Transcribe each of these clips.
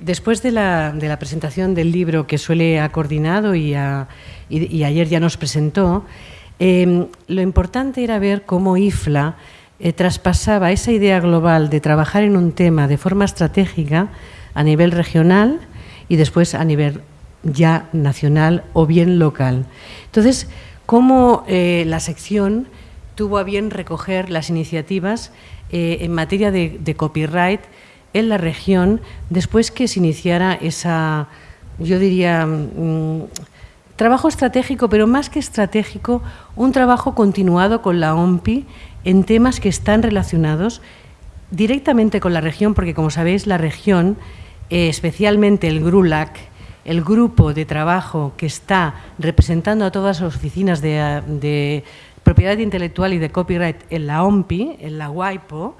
Después de la, presentación del libro que Suele ha coordinado y, ayer ya nos presentó, em, lo importante era ver cómo IFLA eh, traspasaba esa idea global de trabajar en un tema de forma estratégica a nivel regional y después a nivel ya nacional o bien local. Entonces, cómo eh, la sección tuvo a bien recoger las iniciativas eh, en materia de copyright en la región después que se iniciara esa, yo diría, mm, trabajo estratégico, pero más que estratégico, un trabajo continuado con la OMPI en temas que están relacionados directamente con la región, porque como sabéis, la región, eh, especialmente el GRULAC, el grupo de trabajo que está representando a todas las oficinas de propiedad intelectual y de copyright en la OMPI, en la WIPO,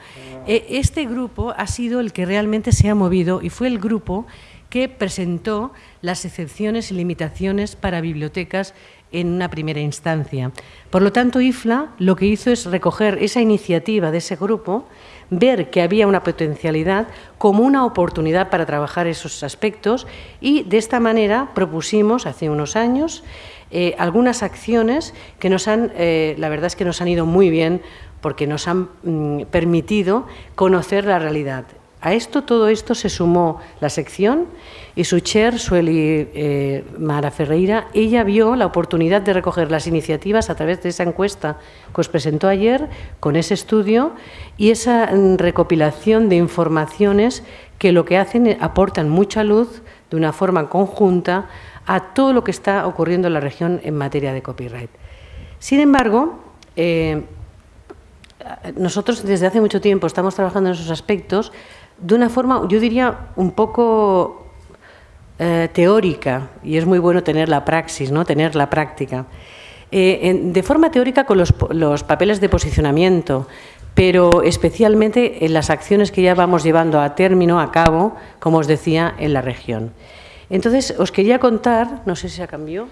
eh, este grupo ha sido el que realmente se ha movido y fue el grupo que presentó las excepciones y limitaciones para bibliotecas en una primera instancia. Por lo tanto, IFLA lo que hizo es recoger esa iniciativa de ese grupo, ver que había una potencialidad como una oportunidad para trabajar esos aspectos y de esta manera propusimos hace unos años eh, algunas acciones que nos han, eh, la verdad es que nos han ido muy bien porque nos han mm, permitido conocer la realidad. A esto, todo esto se sumó la sección y su chair, Sueli eh, Mara Ferreira, ella vio la oportunidad de recoger las iniciativas a través de esa encuesta que os presentó ayer, con ese estudio y esa mm, recopilación de informaciones que lo que hacen aportan mucha luz de una forma conjunta a todo lo que está ocurriendo en la región en materia de copyright. Sin embargo, eh, nosotros desde hace mucho tiempo estamos trabajando en esos aspectos de una forma, yo diría, un poco eh, teórica, y es muy bueno tener la praxis, ¿no? tener la práctica. Eh, de forma teórica con los, los, papeles de posicionamiento, pero especialmente en las acciones que ya vamos llevando a término, a cabo, como os decía, en la región. Entonces, os quería contar, no sé si se cambiado,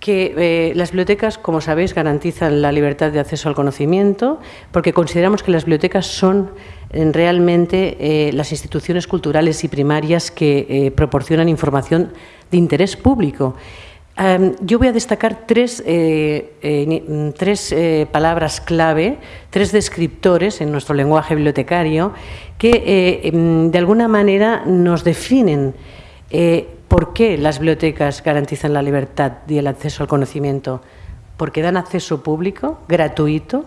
que eh, las bibliotecas, como sabéis, garantizan la libertad de acceso al conocimiento, porque consideramos que las bibliotecas son eh, realmente eh, las instituciones culturales y primarias que proporcionan información de interés público yo voy a destacar tres, eh, eh, tres eh, palabras clave, tres descriptores en nuestro lenguaje bibliotecario que em, de alguna manera nos definen por qué las bibliotecas garantizan la libertad y el acceso al conocimiento. Porque dan acceso público, gratuito.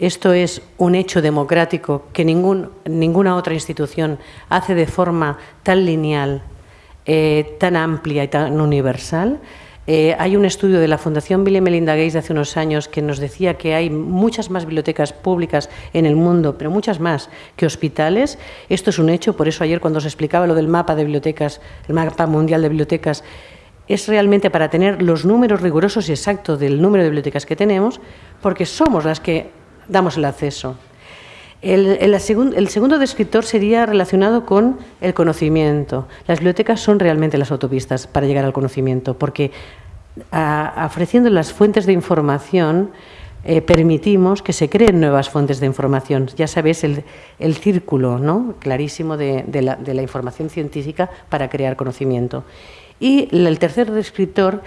Esto es un hecho democrático que ningún, ninguna otra institución hace de forma tan lineal, tan amplia y tan universal. Eh, hay un estudio de la Fundación Bill y Melinda Gates de hace unos años que nos decía que hay muchas más bibliotecas públicas en el mundo, pero muchas más que hospitales. Esto es un hecho, por eso ayer cuando se explicaba lo del mapa de bibliotecas, el mapa mundial de bibliotecas, es realmente para tener los números rigurosos y exactos del número de bibliotecas que tenemos, porque somos las que damos el acceso. El, segundo descriptor sería relacionado con el conocimiento. Las bibliotecas son realmente las autopistas para llegar al conocimiento, porque ofreciendo las fuentes de información eh, permitimos que se creen nuevas fuentes de información. Ya sabéis el, círculo ¿no? clarísimo de, la, de la información científica para crear conocimiento. Y el tercer descriptor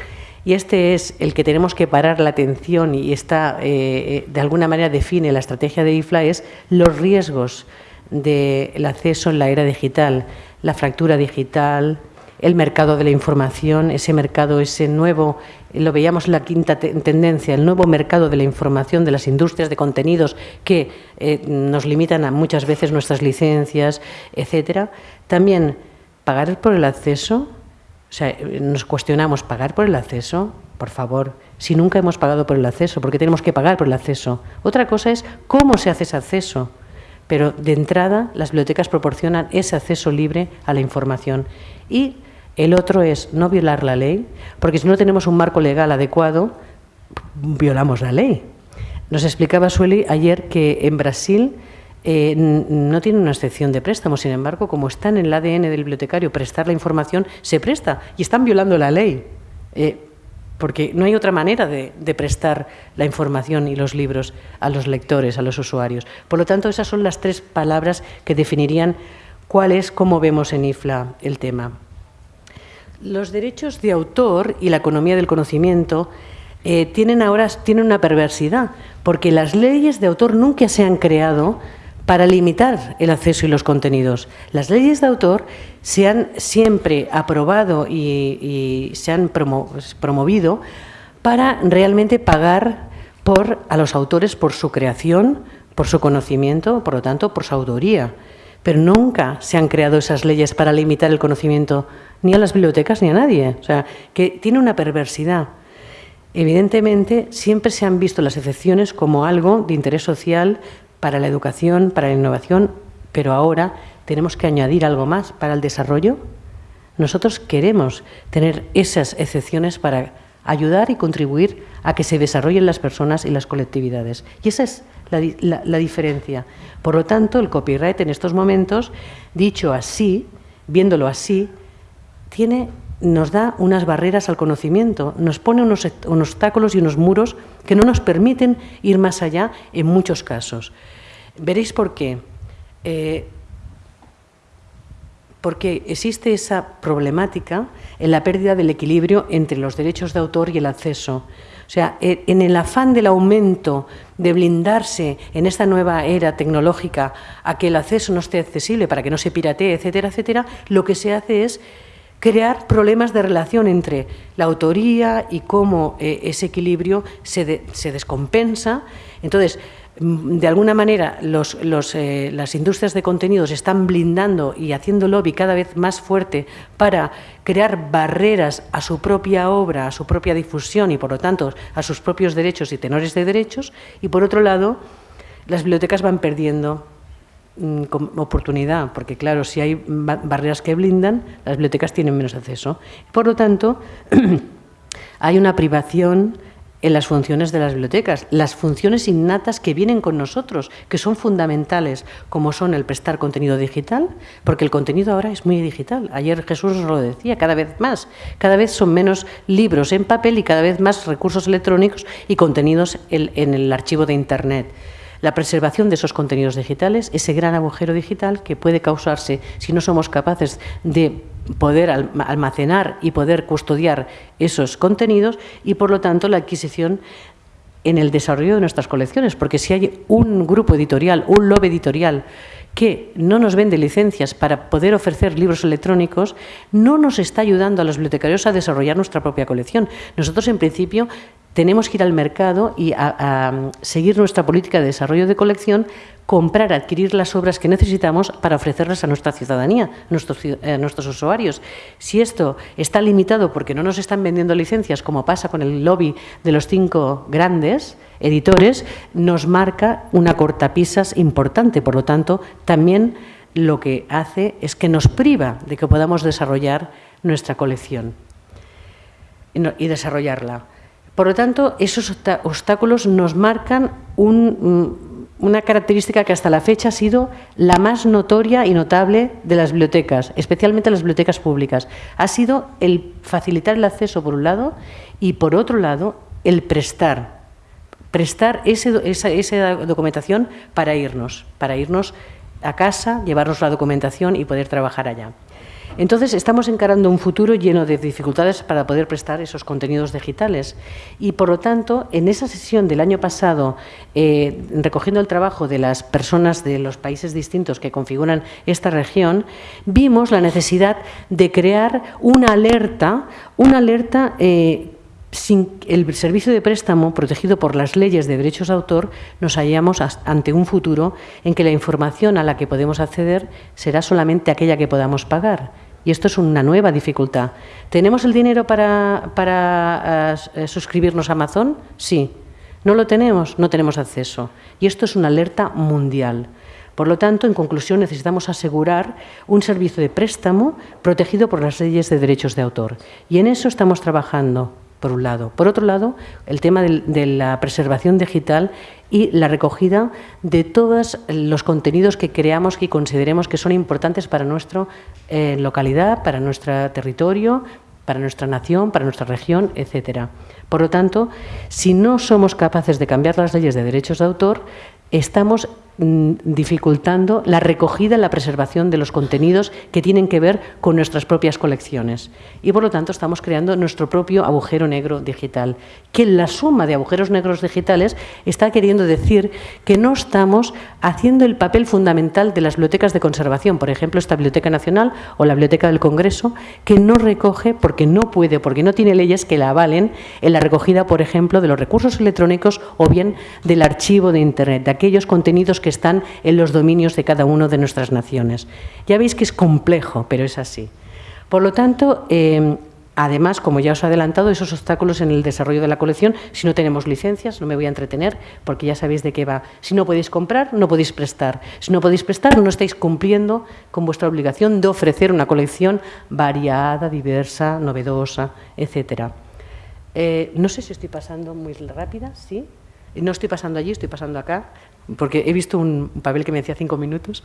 y este es el que tenemos que parar la atención y está, eh, eh, de alguna manera define la estrategia de IFLA, es los riesgos del acceso en la era digital, la fractura digital, el mercado de la información, ese mercado, ese nuevo, lo veíamos en la quinta tendencia, el nuevo mercado de la información de las industrias de contenidos que eh, nos limitan a muchas veces nuestras licencias, etcétera. También pagar por el acceso, o sea, nos cuestionamos, ¿pagar por el acceso? Por favor, si nunca hemos pagado por el acceso, ¿por qué tenemos que pagar por el acceso? Otra cosa es cómo se hace ese acceso. Pero de entrada, las bibliotecas proporcionan ese acceso libre a la información. Y el otro es no violar la ley, porque si no tenemos un marco legal adecuado, violamos la ley. Nos explicaba Sueli ayer que en Brasil eh, no tiene una excepción de préstamo. Sin embargo, como está en el ADN del bibliotecario prestar la información, se presta y están violando la ley. Eh, porque no hay otra manera de, prestar la información y los libros a los lectores, a los usuarios. Por lo tanto, esas son las tres palabras que definirían cuál es, cómo vemos en IFLA el tema. Los derechos de autor y la economía del conocimiento eh, tienen ahora tienen una perversidad, porque las leyes de autor nunca se han creado para limitar el acceso y los contenidos. Las leyes de autor se han siempre aprobado y, se han promovido para realmente pagar por, a los autores por su creación, por su conocimiento, por lo tanto, por su autoría. Pero nunca se han creado esas leyes para limitar el conocimiento ni a las bibliotecas ni a nadie. O sea, que tiene una perversidad. Evidentemente, siempre se han visto las excepciones como algo de interés social para la educación, para la innovación, pero ahora tenemos que añadir algo más para el desarrollo. Nosotros queremos tener esas excepciones para ayudar y contribuir a que se desarrollen las personas y las colectividades. Y esa es la, diferencia. Por lo tanto, el copyright en estos momentos, dicho así, viéndolo así, tiene, nos da unas barreras al conocimiento, nos pone unos, obstáculos y unos muros que no nos permiten ir más allá en muchos casos. Veréis por qué. Eh, porque existe esa problemática en la pérdida del equilibrio entre los derechos de autor y el acceso. O sea, e, en el afán del aumento, de blindarse en esta nueva era tecnológica a que el acceso no esté accesible para que no se piratee, etcétera, etcétera, lo que se hace es crear problemas de relación entre la autoría y cómo eh, ese equilibrio se, se descompensa. Entonces, Mm, de alguna manera eh, las industrias de contenidos están blindando y haciendo lobby cada vez más fuerte para crear barreras a su propia obra, a su propia difusión y, por lo tanto, a sus propios derechos y tenores de derechos. Y, por otro lado, las bibliotecas van perdiendo oportunidad, porque, claro, si hay barreras que blindan, las bibliotecas tienen menos acceso. Por lo tanto, hay una privación en las funciones de las bibliotecas, las funciones innatas que vienen con nosotros, que son fundamentales, como son el prestar contenido digital, porque el contenido ahora es muy digital. Ayer Jesús nos lo decía, cada vez más, cada vez son menos libros en papel y cada vez más recursos electrónicos y contenidos en el archivo de Internet la preservación de esos contenidos digitales, ese gran agujero digital que puede causarse si no somos capaces de poder almacenar y poder custodiar esos contenidos y, por lo tanto, la adquisición en el desarrollo de nuestras colecciones, porque si hay un grupo editorial, un lobby editorial que no nos vende licencias para poder ofrecer libros electrónicos, no nos está ayudando a los bibliotecarios a desarrollar nuestra propia colección. Nosotros, en principio, tenemos que ir al mercado y a, seguir nuestra política de desarrollo de colección, comprar, adquirir las obras que necesitamos para ofrecerlas a nuestra ciudadanía, a nuestros, a nuestros usuarios. Si esto está limitado porque no nos están vendiendo licencias, como pasa con el lobby de los cinco grandes editores, nos marca una cortapisas importante. Por lo tanto, también lo que hace es que nos priva de que podamos desarrollar nuestra colección y desarrollarla. Por lo tanto, esos obstáculos nos marcan una característica que hasta la fecha ha sido la más notoria y notable de las bibliotecas, especialmente las bibliotecas públicas. Ha sido el facilitar el acceso, por un lado, y por otro lado, el prestar. Prestar esa documentación para irnos, para irnos a casa, llevarnos la documentación y poder trabajar allá. Entonces, estamos encarando un futuro lleno de dificultades para poder prestar esos contenidos digitales. Y, por lo tanto, en esa sesión del año pasado, eh, recogiendo el trabajo de las personas de los países distintos que configuran esta región, vimos la necesidad de crear una alerta, una alerta eh, sin el servicio de préstamo protegido por las leyes de derechos de autor, nos hallamos ante un futuro en que la información a la que podemos acceder será solamente aquella que podamos pagar y esto es una nueva dificultad. ¿Tenemos el dinero para, para eh, suscribirnos a Amazon? Sí. ¿No lo tenemos? No tenemos acceso. Y esto es una alerta mundial. Por lo tanto, en conclusión, necesitamos asegurar un servicio de préstamo protegido por las leyes de derechos de autor. Y en eso estamos trabajando por un lado. Por otro lado, el tema de, la preservación digital y la recogida de todos los contenidos que creamos y consideremos que son importantes para nuestra eh, localidad, para nuestro territorio, para nuestra nación, para nuestra región, etcétera. Por lo tanto, si no somos capaces de cambiar las leyes de derechos de autor, estamos dificultando la recogida, la preservación de los contenidos que tienen que ver con nuestras propias colecciones. Y por lo tanto estamos creando nuestro propio agujero negro digital, que la suma de agujeros negros digitales está queriendo decir que no estamos haciendo el papel fundamental de las bibliotecas de conservación, por ejemplo, esta Biblioteca Nacional o la Biblioteca del Congreso, que no recoge porque no puede, porque no tiene leyes que la avalen en la recogida, por ejemplo, de los recursos electrónicos o bien del archivo de Internet, de aquellos contenidos que están en los dominios de cada una de nuestras naciones. Ya veis que es complejo, pero es así. Por lo tanto, eh, Además, como ya os he adelantado, esos obstáculos en el desarrollo de la colección, si no tenemos licencias, no me voy a entretener, porque ya sabéis de qué va. Si no podéis comprar, no podéis prestar. Si no podéis prestar, no estáis cumpliendo con vuestra obligación de ofrecer una colección variada, diversa, novedosa, etcétera. Eh, no sé si estoy pasando muy rápida, ¿sí? No estoy pasando allí, estoy pasando acá, porque he visto un papel que me decía cinco minutos.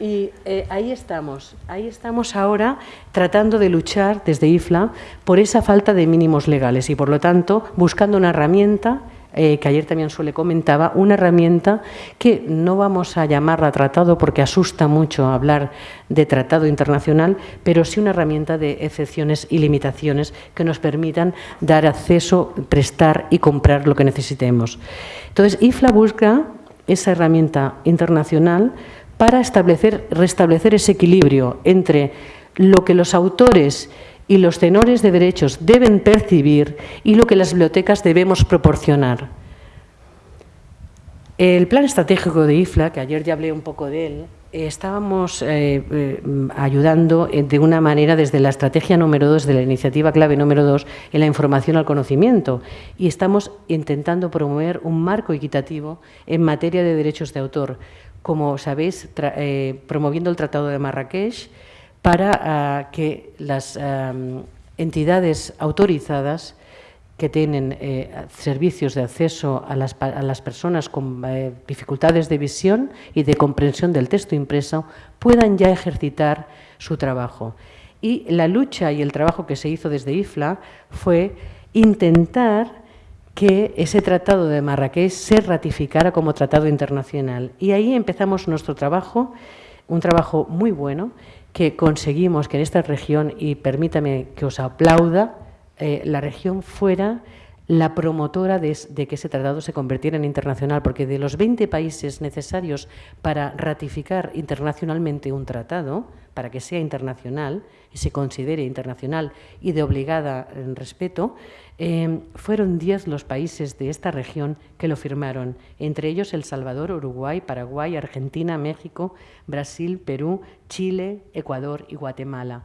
Y eh, ahí estamos, ahí estamos ahora tratando de luchar desde IFLA por esa falta de mínimos legales y, por lo tanto, buscando una herramienta eh, que ayer también suele comentaba, una herramienta que no vamos a llamarla tratado porque asusta mucho hablar de tratado internacional, pero sí una herramienta de excepciones y limitaciones que nos permitan dar acceso, prestar y comprar lo que necesitemos. Entonces, IFLA busca esa herramienta internacional para establecer, restablecer ese equilibrio entre lo que los autores y los tenores de derechos deben percibir y lo que las bibliotecas debemos proporcionar. El plan estratégico de IFLA, que ayer ya hablé un poco de él, estábamos eh, eh, ayudando de una manera desde la estrategia número dos, de la iniciativa clave número dos, en la información al conocimiento. Y estamos intentando promover un marco equitativo en materia de derechos de autor como sabéis, eh, promoviendo el Tratado de Marrakech para ah, que las entidades autorizadas que tienen eh, servicios de acceso a las, personas con eh, dificultades de visión y de comprensión del texto impreso puedan ya ejercitar su trabajo. Y la lucha y el trabajo que se hizo desde IFLA fue intentar que ese tratado de Marrakech se ratificara como tratado internacional. Y ahí empezamos nuestro trabajo, un trabajo muy bueno, que conseguimos que en esta región, y permítame que os aplauda, eh, la región fuera la promotora de, que ese tratado se convirtiera en internacional, porque de los 20 países necesarios para ratificar internacionalmente un tratado, para que sea internacional y se considere internacional y de obligada eh, respeto, eh, fueron 10 los países de esta región que lo firmaron, entre ellos El Salvador, Uruguay, Paraguay, Argentina, México, Brasil, Perú, Chile, Ecuador y Guatemala.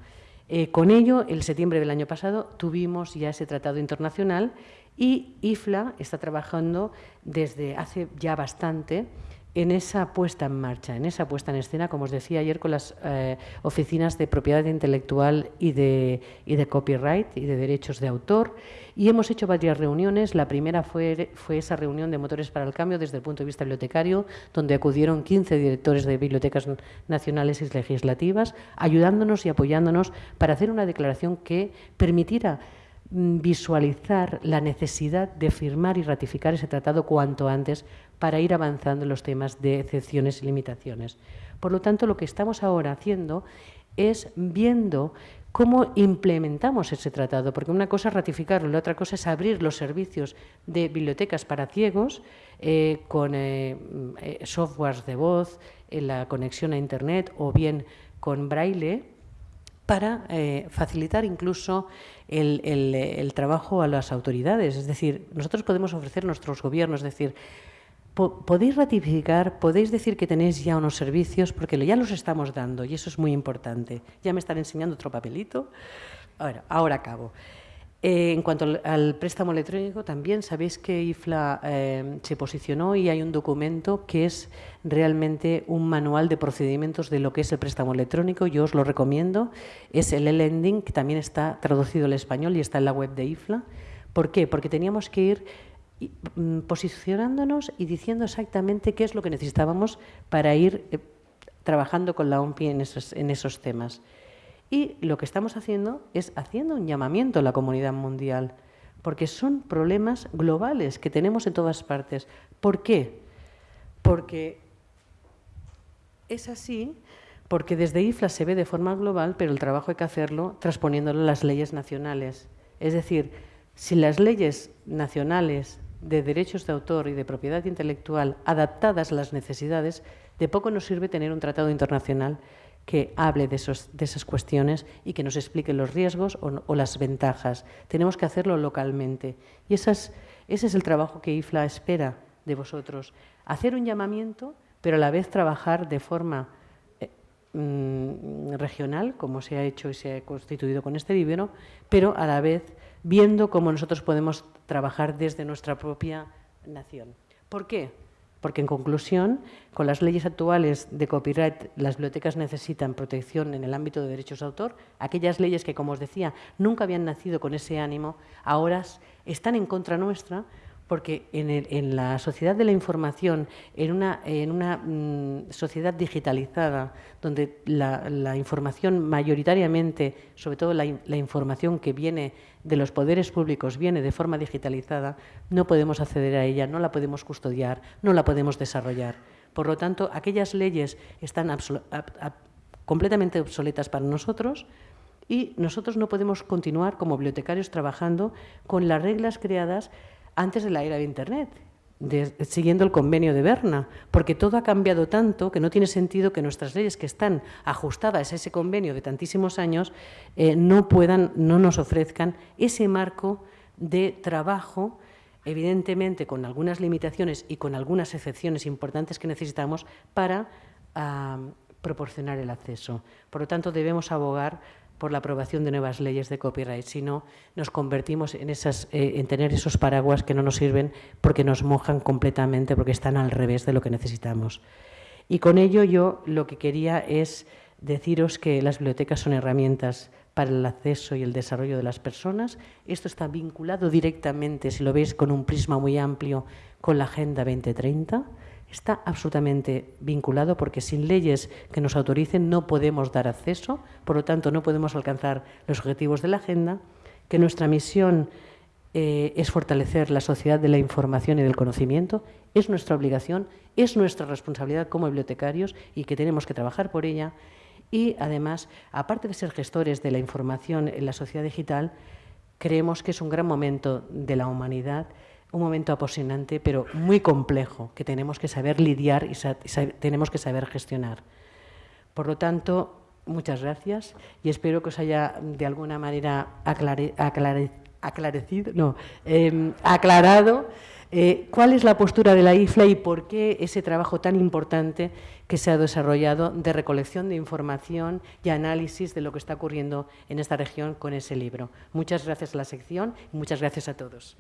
Eh, con ello, el septiembre del año pasado, tuvimos ya ese tratado internacional y IFLA está trabajando desde hace ya bastante en esa puesta en marcha, en esa puesta en escena, como os decía ayer, con las eh, oficinas de propiedad intelectual y de, y de, copyright y de derechos de autor. Y hemos hecho varias reuniones. La primera fue, fue esa reunión de Motores para el Cambio desde el punto de vista bibliotecario, donde acudieron 15 directores de bibliotecas nacionales y legislativas, ayudándonos y apoyándonos para hacer una declaración que permitiera Mm, visualizar la necesidad de firmar y ratificar ese tratado cuanto antes para ir avanzando en los temas de excepciones y limitaciones. Por lo tanto, lo que estamos ahora haciendo es viendo cómo implementamos ese tratado, porque una cosa es ratificarlo, la otra cosa es abrir los servicios de bibliotecas para ciegos eh, con eh, eh, softwares de voz, la conexión a Internet o bien con braille para facilitar incluso el, trabajo a las autoridades. Es decir, nosotros podemos ofrecer nuestros gobiernos, es decir, podéis ratificar, podéis decir que tenéis ya unos servicios, porque ya los estamos dando y eso es muy importante. Ya me están enseñando otro papelito. Ahora, ahora acabo. Eh, en cuanto al, préstamo electrónico, también sabéis que IFLA eh, se posicionó y hay un documento que es realmente un manual de procedimientos de lo que es el préstamo electrónico. Yo os lo recomiendo. Es el e-lending, que también está traducido al español y está en la web de IFLA. ¿Por qué? Porque teníamos que ir posicionándonos y diciendo exactamente qué es lo que necesitábamos para ir eh, trabajando con la OMPI en esos temas. Y lo que estamos haciendo es haciendo un llamamiento a la comunidad mundial, porque son problemas globales que tenemos en todas partes. ¿Por qué? Porque Es así porque desde IFLA se ve de forma global, pero el trabajo hay que hacerlo transponiéndolo a las leyes nacionales. Es decir, si las leyes nacionales de derechos de autor y de propiedad intelectual adaptadas a las necesidades, de poco nos sirve tener un tratado internacional que hable de, esas cuestiones y que nos explique los riesgos o, las ventajas. Tenemos que hacerlo localmente. Y ese es el trabajo que IFLA espera de vosotros. Hacer un llamamiento, pero a la vez trabajar de forma mm, regional, como se ha hecho y se ha constituido con este vivero, pero a la vez viendo cómo nosotros podemos trabajar desde nuestra propia nación. ¿Por qué? Porque, en conclusión, con las leyes actuales de copyright, las bibliotecas necesitan protección en el ámbito de derechos de autor. Aquellas leyes que, como os decía, nunca habían nacido con ese ánimo, ahora están en contra nuestra porque en, la sociedad de la información, en una, en una mm, sociedad digitalizada, donde la, información mayoritariamente, sobre todo la, información que viene de los poderes públicos, viene de forma digitalizada, no podemos acceder a ella, no la podemos custodiar, no la podemos desarrollar. Por lo tanto, aquellas leyes están completamente obsoletas para nosotros, y nosotros no podemos continuar como bibliotecarios trabajando con las reglas creadas antes de la era de Internet, siguiendo el convenio de Berna, porque todo ha cambiado tanto que no tiene sentido que nuestras leyes que están ajustadas a ese convenio de tantísimos años eh, no puedan, no nos ofrezcan ese marco de trabajo evidentemente con algunas limitaciones y con algunas excepciones importantes que necesitamos para ah, proporcionar el acceso. Por lo tanto, debemos abogar por la aprobación de nuevas leyes de copyright, sino nos convertimos en, eh, en tener esos paraguas que no nos sirven porque nos mojan completamente, porque están al revés de lo que necesitamos. Y con ello yo lo que quería es deciros que las bibliotecas son herramientas para el acceso y el desarrollo de las personas. Esto está vinculado directamente, si lo veis con un prisma muy amplio, con la Agenda 2030 está absolutamente vinculado porque sin leyes que nos autoricen no podemos dar acceso, por lo tanto no podemos alcanzar los objetivos de la agenda, que nuestra misión eh, es fortalecer la sociedad de la información y del conocimiento, es nuestra obligación, es nuestra responsabilidad como bibliotecarios y que tenemos que trabajar por ella. Y además, aparte de ser gestores de la información en la sociedad digital, creemos que es un gran momento de la humanidad un momento apasionante, pero muy complejo, que tenemos que saber lidiar y tenemos que saber gestionar. Por lo tanto, muchas gracias y espero que os haya de alguna manera aclarecido, no, em, aclarado eh, cuál es la postura de la IFLA y por qué ese trabajo tan importante que se ha desarrollado de recolección de información y análisis de lo que está ocurriendo en esta región con ese libro. Muchas gracias a la sección y muchas gracias a todos.